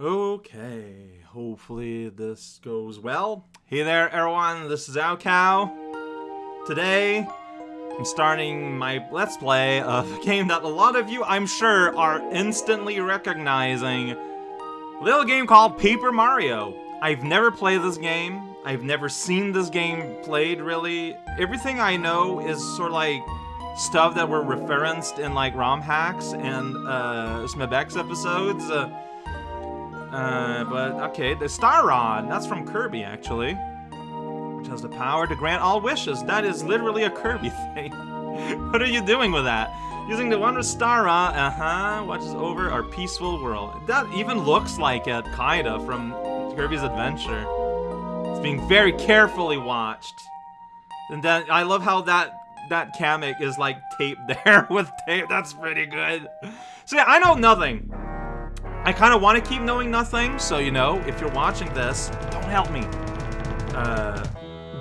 Okay, hopefully this goes well. Hey there everyone, this is raocow. Today, I'm starting my Let's Play of a game that a lot of you, I'm sure, are instantly recognizing. A little game called Paper Mario. I've never played this game. I've never seen this game played, really. Everything I know is sort of like stuff that were referenced in like ROM hacks and uh, SMBX episodes. Uh, uh, but okay, the Star Rod, that's from Kirby actually. Which has the power to grant all wishes. That is literally a Kirby thing. what are you doing with that? Using the with Star Rod, uh-huh, watches over our peaceful world. That even looks like it, kinda, from Kirby's Adventure. It's being very carefully watched. And then, I love how that that Kamek is like taped there with tape. That's pretty good. So yeah, I know nothing. I kind of want to keep knowing nothing, so you know, if you're watching this, don't help me. Uh,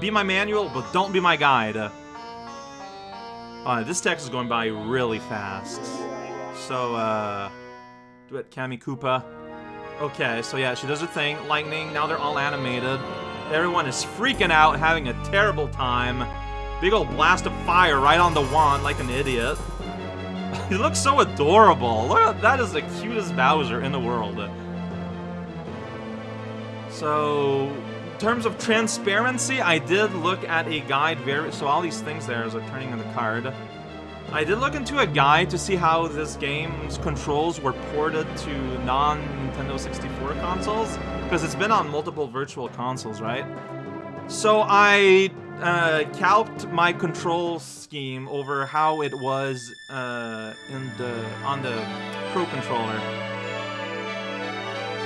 be my manual, but don't be my guide. Uh, uh, this text is going by really fast. So, uh, do it, Kammy Koopa. Okay, so yeah, she does her thing. Lightning, now they're all animated. Everyone is freaking out, having a terrible time. Big old blast of fire right on the wand like an idiot. He looks so adorable. Look at that is the cutest Bowser in the world. So, in terms of transparency, I did look at a guide very so all these things there as I'm turning in the card. I did look into a guide to see how this game's controls were ported to non-Nintendo 64 consoles, because it's been on multiple virtual consoles, right? So I uh, calced my control scheme over how it was uh, in the on the Pro controller.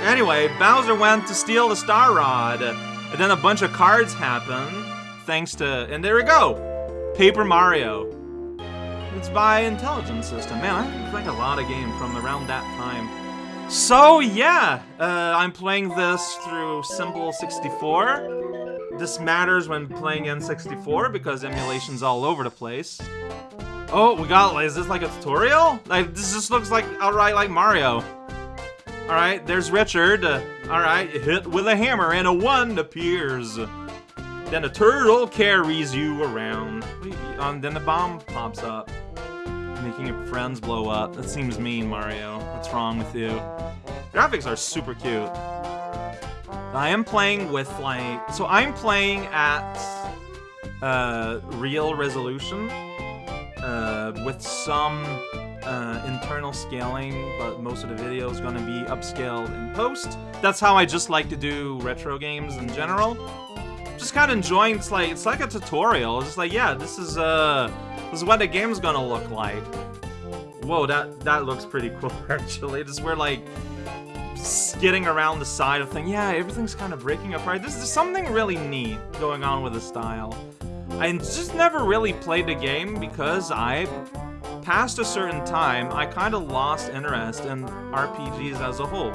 Anyway, Bowser went to steal the Star Rod, and then a bunch of cards happened, thanks to, and there we go, Paper Mario. It's by Intelligent System. Man, I played a lot of games from around that time. So yeah, uh, I'm playing this through Simple 64. This matters when playing N64 because emulation's all over the place. Oh, we got, is this like a tutorial? Like, this just looks like, outright like Mario. Alright, there's Richard. Uh, Alright, hit with a hammer and a one appears. Then a turtle carries you around. And then the bomb pops up. Making your friends blow up. That seems mean, Mario. What's wrong with you? Graphics are super cute. I am playing with, like... So I'm playing at uh, real resolution uh, with some uh, internal scaling, but most of the video is to be upscaled in post. That's how I just like to do retro games in general. Just kind of enjoying, it's like, it's like a tutorial. It's just like, yeah, this is, uh, this is what the game's gonna look like. Whoa, that, that looks pretty cool, actually. This is where, like, skidding around the side of thing. Yeah, everything's kind of breaking apart. This is something really neat going on with the style. I just never really played the game because I, past a certain time, I kind of lost interest in RPGs as a whole.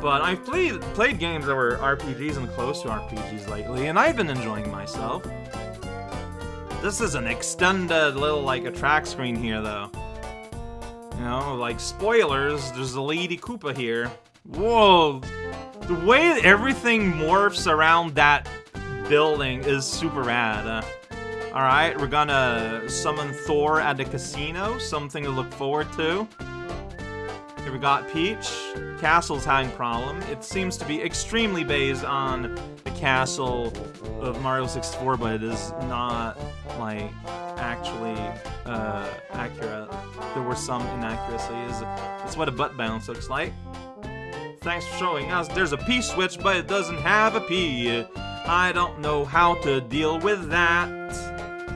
But I've played played games that were RPGs and close to RPGs lately, and I've been enjoying myself. This is an extended little, like, a track screen here, though. You know, like, spoilers, there's a Lady Koopa here. Whoa! The way everything morphs around that building is super rad. Uh, Alright, we're gonna summon Thor at the casino, something to look forward to. Here we got Peach. Castle's having problem. It seems to be extremely based on castle of Mario 64, but it is not, like, actually uh, accurate. There were some inaccuracies. That's what a butt bounce looks like. Thanks for showing us. There's a P switch, but it doesn't have a P. I don't know how to deal with that.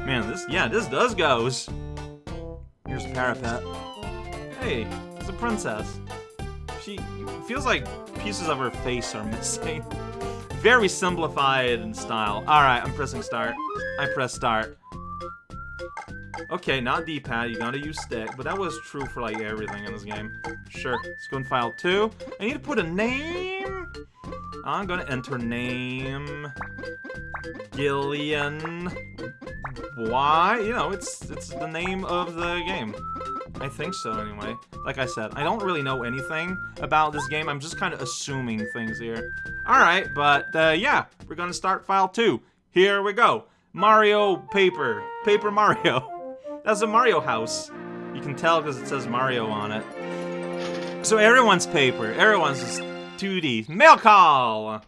Man, this, yeah, this does goes. Here's a parapet. Hey, it's a princess. She feels like pieces of her face are missing. Very simplified in style. Alright, I'm pressing start. I press start. Okay, not D-pad, you gotta use stick, but that was true for like everything in this game. Sure, let's go in file 2. I need to put a name! I'm gonna enter name... Gillian... why? You know, it's it's the name of the game. I think so, anyway. Like I said, I don't really know anything about this game. I'm just kind of assuming things here. Alright, but uh, yeah, we're gonna start file 2. Here we go. Mario Paper. Paper Mario. That's a Mario house. You can tell because it says Mario on it. So everyone's paper. Everyone's just 2D. Mail call!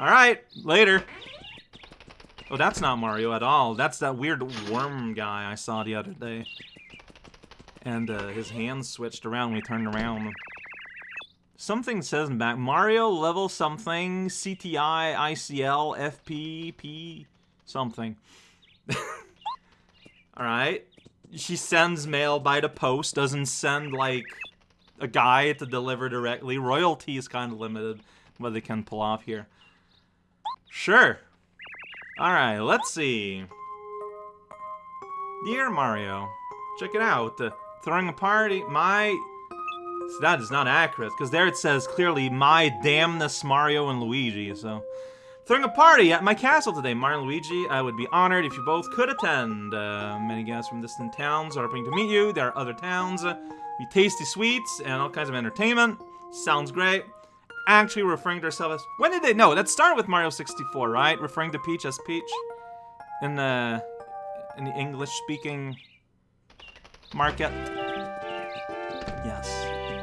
Alright, later. Oh, that's not Mario at all. That's that weird worm guy I saw the other day. And uh, his hands switched around we turned around. Something says back, Mario level something, CTI, ICL, FP, P, something. Alright. She sends mail by the post, doesn't send, like, a guy to deliver directly. Royalty is kind of limited what they can pull off here. Sure. Alright, let's see. Dear Mario, check it out. Throwing a party, my... So that is not accurate, because there it says clearly, my damnness Mario and Luigi, so... Throwing a party at my castle today, Mario and Luigi. I would be honored if you both could attend. Uh, many guests from distant towns are hoping to meet you. There are other towns. Uh, we tasty sweets and all kinds of entertainment. Sounds great. Actually referring to herself as... When did they... let's start with Mario 64, right? Referring to Peach as Peach. In the... In the English-speaking market. Yes,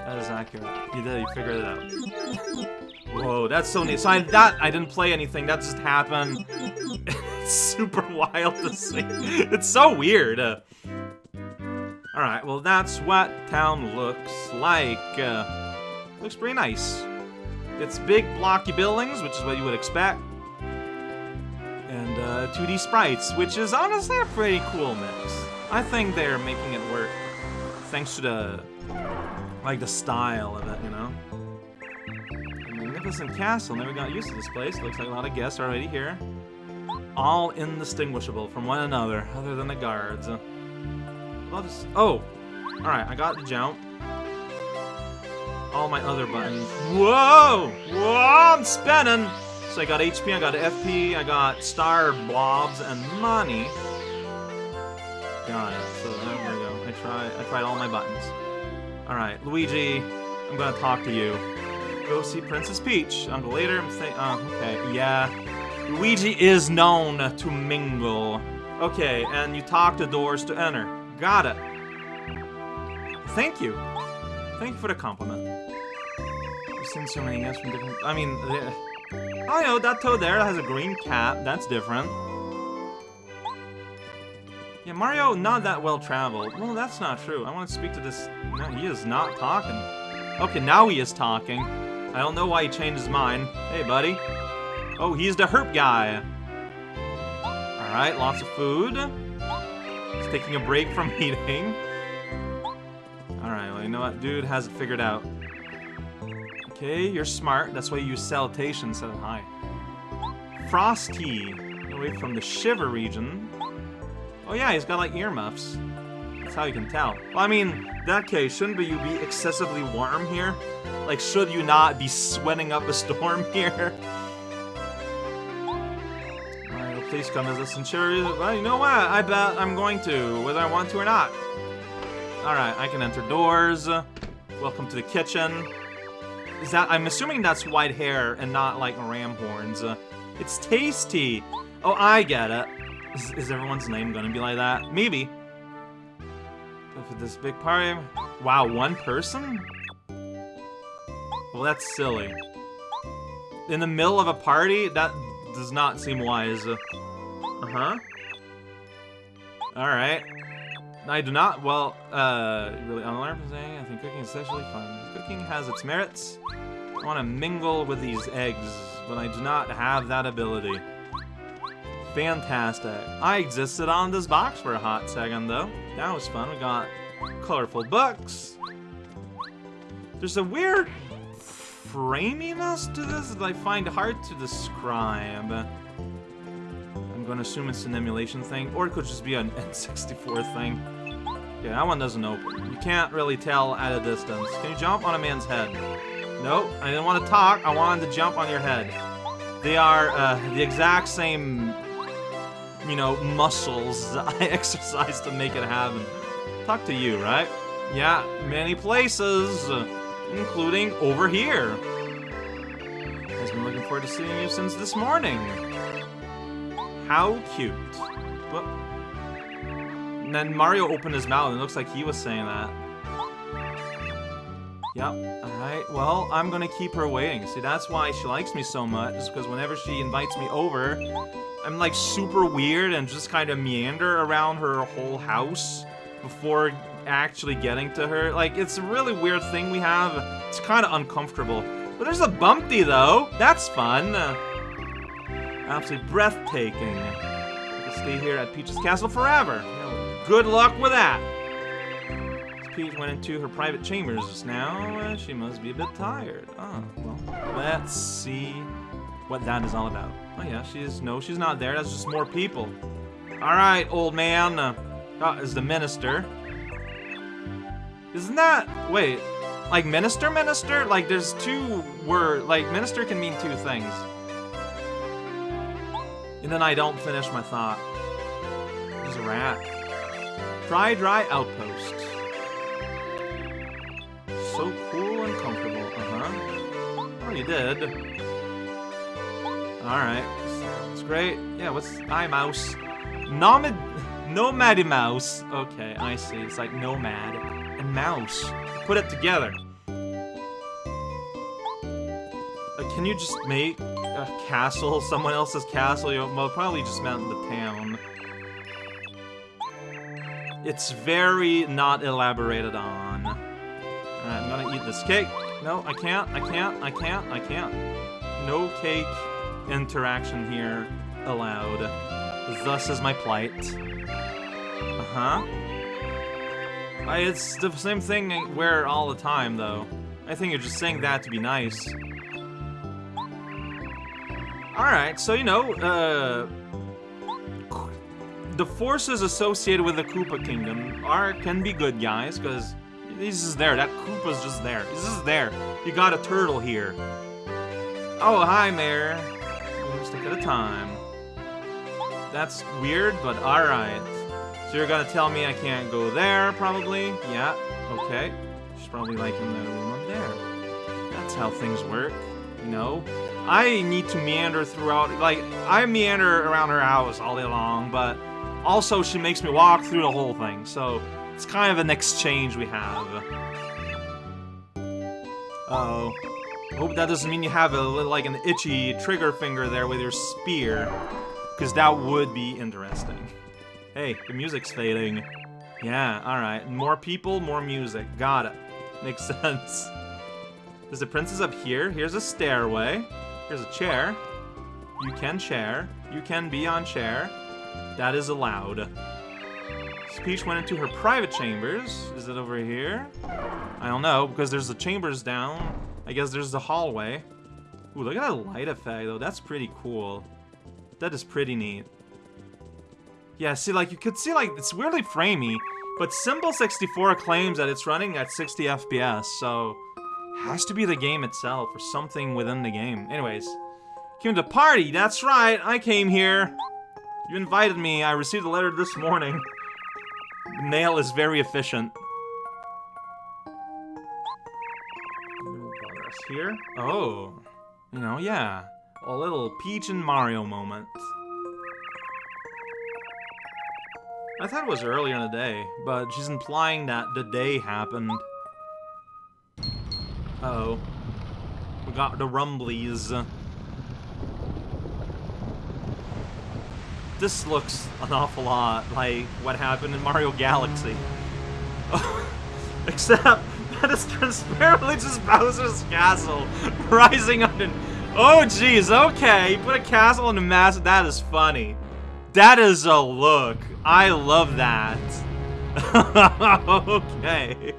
that is accurate. You did, you figured it out. Whoa, that's so neat. So I, that, I didn't play anything, that just happened. it's super wild to see. It's so weird. Uh, Alright, well that's what town looks like. Uh, looks pretty nice. It's big blocky buildings, which is what you would expect. And uh, 2D sprites, which is honestly a pretty cool mix. I think they're making it work. Thanks to the, like the style of it, you know? A magnificent castle, never got used to this place. Looks like a lot of guests already here. All indistinguishable from one another, other than the guards. I'll just, oh, alright, I got the jump. All my other buttons. Whoa! Whoa, I'm spinning! So I got HP, I got FP, I got star blobs, and money. It. So there we go. I tried I tried all my buttons. Alright, Luigi, I'm gonna talk to you. Go see Princess Peach. Uncle later, I'm saying oh, okay, yeah. Luigi is known to mingle. Okay, and you talk the doors to enter. Got it. Thank you. Thank you for the compliment. I've seen so many guests from different... I mean, uh, I know, that toad there has a green cap. That's different. Yeah, Mario, not that well traveled. Well, that's not true. I want to speak to this... No, he is not talking. Okay, now he is talking. I don't know why he changed his mind. Hey, buddy. Oh, he's the herp guy. Alright, lots of food. He's taking a break from eating. Alright, well, you know what? Dude has it figured out. Okay, you're smart. That's why you use salutation instead of hi. Frosty. Away from the Shiver region. Oh yeah, he's got like earmuffs. That's how you can tell. Well, I mean, that case, shouldn't you be excessively warm here? Like, should you not be sweating up a storm here? Well, please come as a centurion. Well, you know what? I bet I'm going to, whether I want to or not. Alright, I can enter doors. Welcome to the kitchen. Is that- I'm assuming that's white hair and not, like, ram horns. It's tasty! Oh, I get it. Is, is, everyone's name gonna be like that? Maybe. For this big party... Wow, one person? Well, that's silly. In the middle of a party? That does not seem wise. Uh-huh. Alright. I do not, well, uh, really unalarmed from saying, I think cooking is sexually fun. Cooking has its merits. I want to mingle with these eggs, but I do not have that ability. Fantastic. I existed on this box for a hot second, though. That was fun. We got colorful books. There's a weird framiness to this that I find hard to describe. I'm gonna assume it's an emulation thing, or it could just be an N64 thing. Okay, that one doesn't open. You can't really tell at a distance. Can you jump on a man's head? Nope, I didn't want to talk, I wanted to jump on your head. They are uh, the exact same you know, muscles I exercise to make it happen. Talk to you, right? Yeah, many places, including over here. I've been looking forward to seeing you since this morning. How cute. Well, then Mario opened his mouth and it looks like he was saying that. Yep, alright, well, I'm gonna keep her waiting. See, that's why she likes me so much, is because whenever she invites me over, I'm like super weird and just kind of meander around her whole house before actually getting to her. Like, it's a really weird thing we have. It's kind of uncomfortable. But there's a bumpy, though. That's fun. Absolutely breathtaking. I can stay here at Peach's castle forever. Good luck with that. Peach went into her private chambers just now. She must be a bit tired. Oh, well, let's see what that is all about. Oh yeah, she's, no, she's not there. That's just more people. All right, old man. Uh, oh, is the minister. Isn't that, wait, like minister minister? Like there's two word, like minister can mean two things. And then I don't finish my thought. There's a rat. Dry, dry outpost. So cool and comfortable, uh-huh. Oh, you did. Alright. It's great. Yeah, what's... Hi, mouse. Nomad... Nomady mouse. Okay, I see. It's like nomad and mouse. Put it together. Uh, can you just make a castle, someone else's castle? You know, well, probably just meant the town. It's very not elaborated on. Alright, I'm gonna eat this cake. No, I can't, I can't, I can't, I can't. No cake interaction here allowed. Thus is my plight. Uh-huh. It's the same thing I wear all the time, though. I think you're just saying that to be nice. Alright, so, you know, uh... The forces associated with the Koopa Kingdom are can be good guys, because he's just there. That Koopa's just there. He's just there. You got a turtle here. Oh, hi, Mayor. One stick at a time. That's weird, but alright. So you're gonna tell me I can't go there, probably? Yeah, okay. She's probably like in the room up there. That's how things work, you know? I need to meander throughout, like, I meander around her house all day long, but also she makes me walk through the whole thing, so it's kind of an exchange we have. Uh-oh. Hope that doesn't mean you have a like, an itchy trigger finger there with your spear, because that would be interesting. Hey, the music's fading. Yeah, alright. More people, more music. Got it. Makes sense. Is the princess up here? Here's a stairway. Here's a chair. You can chair. You can be on chair. That is allowed. Peach went into her private chambers. Is it over here? I don't know, because there's the chambers down. I guess there's the hallway. Ooh, look at that light effect, though. That's pretty cool. That is pretty neat. Yeah, see, like, you could see, like, it's weirdly framey, but Simple64 claims that it's running at 60 FPS, so... Has to be the game itself, or something within the game. Anyways, came to party, that's right, I came here. You invited me, I received a letter this morning. Mail is very efficient. Here? Oh. You know, yeah. A little Peach and Mario moment. I thought it was earlier in the day, but she's implying that the day happened. Uh oh We got the rumblies. This looks an awful lot like what happened in Mario Galaxy. Except that is transparently just Bowser's castle rising up and... Oh jeez, okay, You put a castle in a massive... That is funny. That is a look. I love that. okay.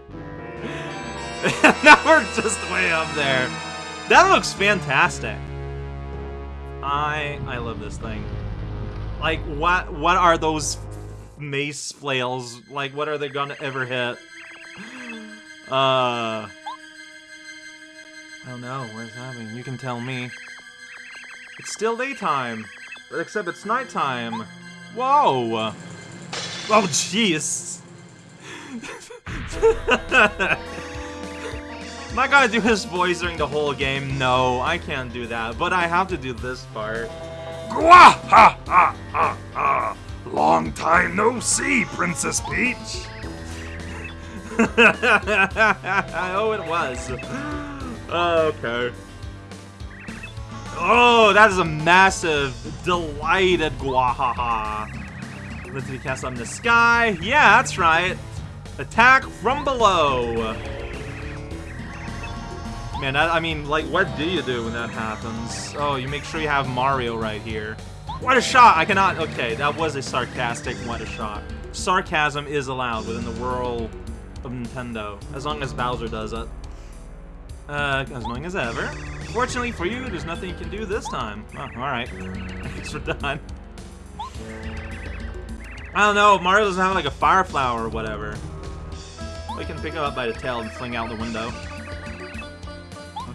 now we're just way up there. That looks fantastic. I I love this thing. Like what what are those mace flails? Like what are they gonna ever hit? Uh I don't know, what's happening? You can tell me. It's still daytime, but except it's nighttime. Whoa! Oh, jeez! Am I gonna do his voice during the whole game? No, I can't do that, but I have to do this part. Gwa ha ha ha ha! Long time no see, Princess Peach. oh, it was. Okay. Oh, that is a massive, delighted Gwahaha. Let's cast on the sky. Yeah, that's right. Attack from below. Man, I mean, like, what do you do when that happens? Oh, you make sure you have Mario right here. What a shot! I cannot... Okay, that was a sarcastic what a shot. Sarcasm is allowed within the world of Nintendo, as long as Bowser does it. Uh, as long as ever. Fortunately for you, there's nothing you can do this time. Oh, alright. I guess we're done. I don't know, Mario doesn't have like a fire flower or whatever. We can pick him up by the tail and fling out the window.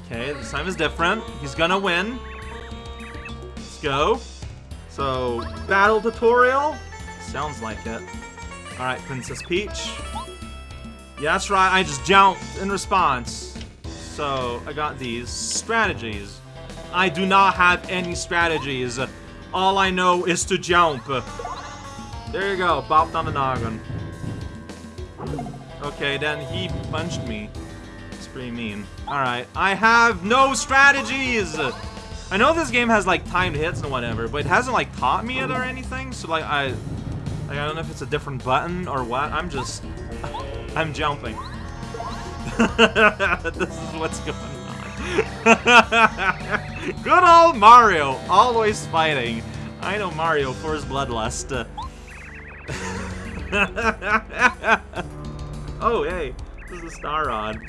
Okay, this time is different. He's gonna win. Let's go. So, battle tutorial? Sounds like it. Alright, Princess Peach. Yeah, that's right, I just jumped in response. So, I got these strategies. I do not have any strategies. All I know is to jump. There you go, bopped on the noggin. Okay, then he punched me pretty mean. Alright, I have no strategies! I know this game has, like, timed hits and whatever, but it hasn't, like, taught me it or anything, so, like, I... Like, I don't know if it's a different button or what, I'm just... I'm jumping. this is what's going on. Good old Mario, always fighting. I know Mario for his bloodlust. oh, hey, this is a Star Rod.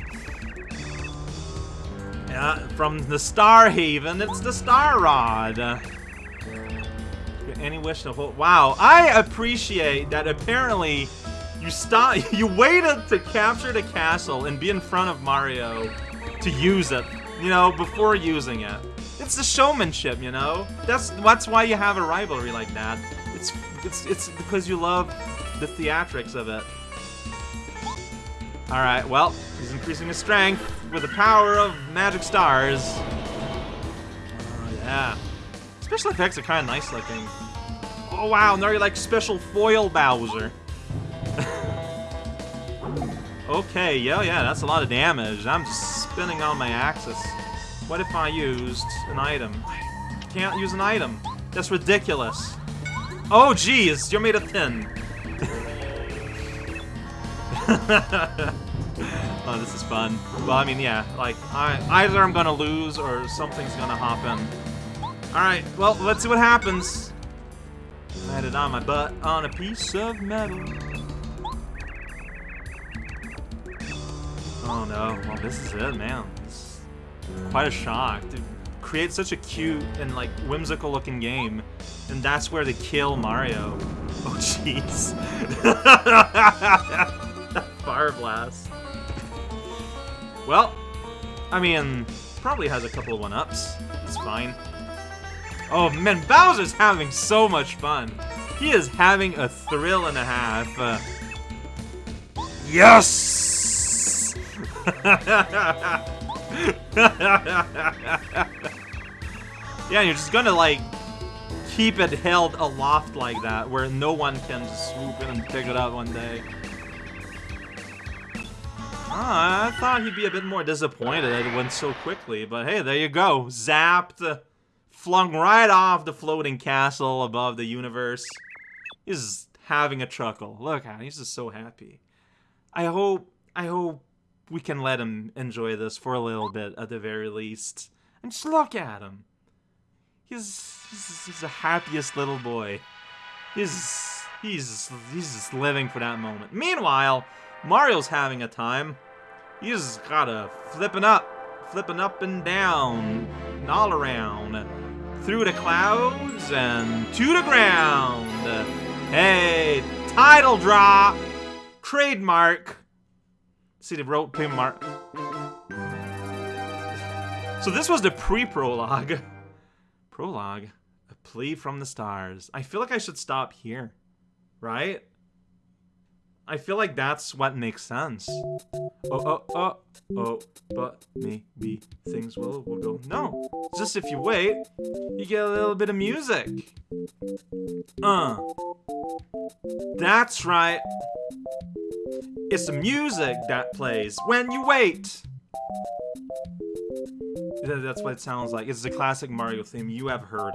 Yeah, from the Star Haven, it's the Star Rod. Any wish to hold? Wow, I appreciate that. Apparently, you stop. You waited to capture the castle and be in front of Mario to use it. You know, before using it. It's the showmanship, you know. That's that's why you have a rivalry like that. It's it's it's because you love the theatrics of it. All right, well, he's increasing his strength with the power of magic stars. Oh, yeah. Special effects are kind of nice looking. Oh, wow, now you're like special foil Bowser. Okay, yeah, yeah, that's a lot of damage. I'm just spinning on my axis. What if I used an item? I can't use an item. That's ridiculous. Oh, geez, you're made of tin. oh, this is fun. Well, I mean, yeah, like, I, either I'm gonna lose or something's gonna hop in. Alright, well, let's see what happens. I landed on my butt on a piece of metal. Oh no, well this is it, man. It's quite a shock. To create such a cute and like whimsical looking game, and that's where they kill Mario. Oh jeez. Fire Blast. Well, I mean, probably has a couple of one-ups. It's fine. Oh man, Bowser's having so much fun. He is having a thrill and a half. Uh, yes! Yeah, you're just gonna like keep it held aloft like that, where no one can just swoop in and pick it up one day. Ah, I thought he'd be a bit more disappointed it went so quickly, but hey, there you go. Zapped, flung right off the floating castle above the universe. He's having a chuckle. Look at him, he's just so happy. I hope, I hope we can let him enjoy this for a little bit at the very least. And just look at him. He's, he's, he's the happiest little boy. He's, he's, he's just living for that moment. Meanwhile, Mario's having a time. He's gotta flipping up, flipping up and down, and all around, through the clouds and to the ground. Hey, title drop, trademark. See, the wrote trademark. So this was the pre-prologue. Prologue? A Plea from the stars. I feel like I should stop here. Right? I feel like that's what makes sense. Oh, oh, oh, oh, but maybe things will, will go. No, just if you wait, you get a little bit of music. Uh. That's right. It's the music that plays when you wait. That's what it sounds like. It's the classic Mario theme you have heard.